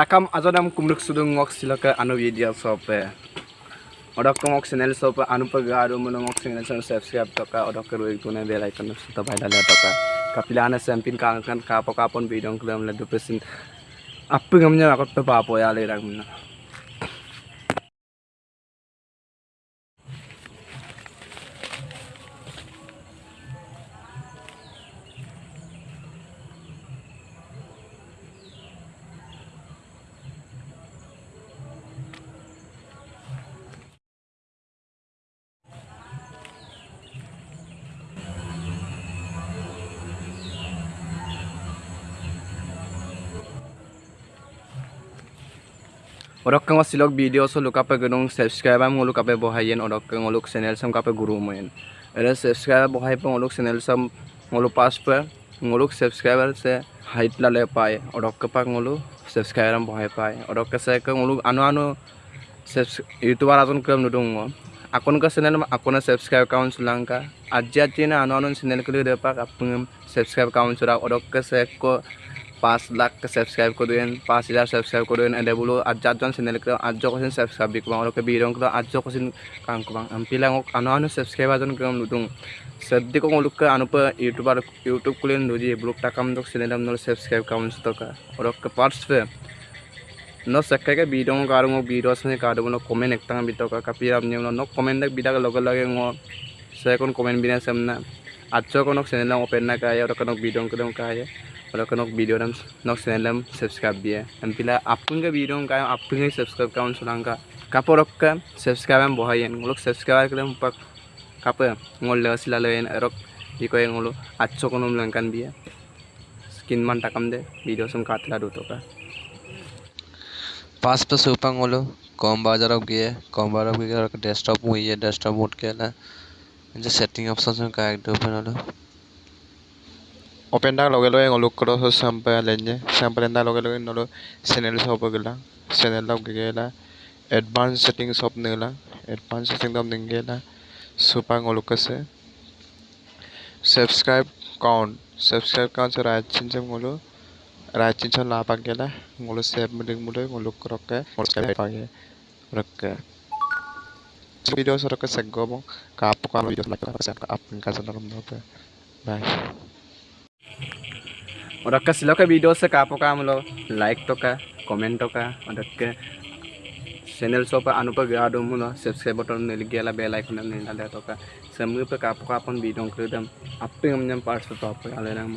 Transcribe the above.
takam azonam kumruk sudung ngok silaka anu video sope. Odok ngok channel sope anu pagaro mono ngok channel sope subscribe toka odok ke ruik tune bel icon suta bai dala toka. Kapilana sampin kang kan kapo kapon video klam le dupesin apa ngamnya akot pe papo ya le Orok kang nguluk channel sam kape guru moyen. Era subscribe bohay pe nguluk channel sam nguluk pas pe nguluk subscriber se height la le pae orok ke pak nguluk subscriber am bohay pae orok ke se ke nguluk anu anu youtuber azon kem nudung ngo. Akun ke channel ma akun subscribe count sulangka. Ajja tina anu anu channel ke le pak apung subscribe count sura orok ke se ko পাঁচ lakh subscribe করবেন পাঁচ হাজার subscribe করবেন এদে বলো আটজন channel করে আটজ কোসিন subscribe বিকবাং ওরকে বিরং করে আটজ কোসিন কাং কুবাং আমপিলাং আনো আনো সাবস্ক্রাইব আজন কেম নুদুং সদ্দি কো লুক আনো pay YouTuber YouTube Kulen নুজি blog Takam দক চ্যানেল আম নর subscribe কাউন্স তকা Orkay parts pay no sakka ke bidong garung bido sene kadu no comment ektang bitoka kapi am nyem no comment dak bidaga logal lage ngo saya kon comment na kaya ora konok bidong kedong kaya kalau kena video dalam nok channel subscribe dia ampila apun ka video ka apun ka subscribe kaun sulang ka kaporok ka subscribe am bohayen ngolok subscribe ka pak kapa ngol le sila lein erok iko yang ngolo accho kono mlangkan dia skin man takam de video sum katla do to ka पास पे सुपंग बोलो com बाज़ार गया com बाज़ार desktop हुई है desktop mode के ना जो सेटिंग ऑप्शन में का एक दो बना open dak loge loge ngoluk kro so sampai lenje sampai enda loge loge nolo channel shop gela channel log gela advanced setting shop nela advanced setting dam ningela supa ngoluk kase subscribe count subscribe count so right chin jam ngolo right chin chon la pak gela ngolo save video so rok seggo bong ka apko video like ka sa apin ka sa narum do bye orang ke silakan video se kapo kamu lo like to ka comment to ka orang ke channel so pa anu pa gado mu no subscribe button ne lagi ala bell icon ne ala to ka semu pa kapo kapon video kedam apa yang menyampas to pa ala nang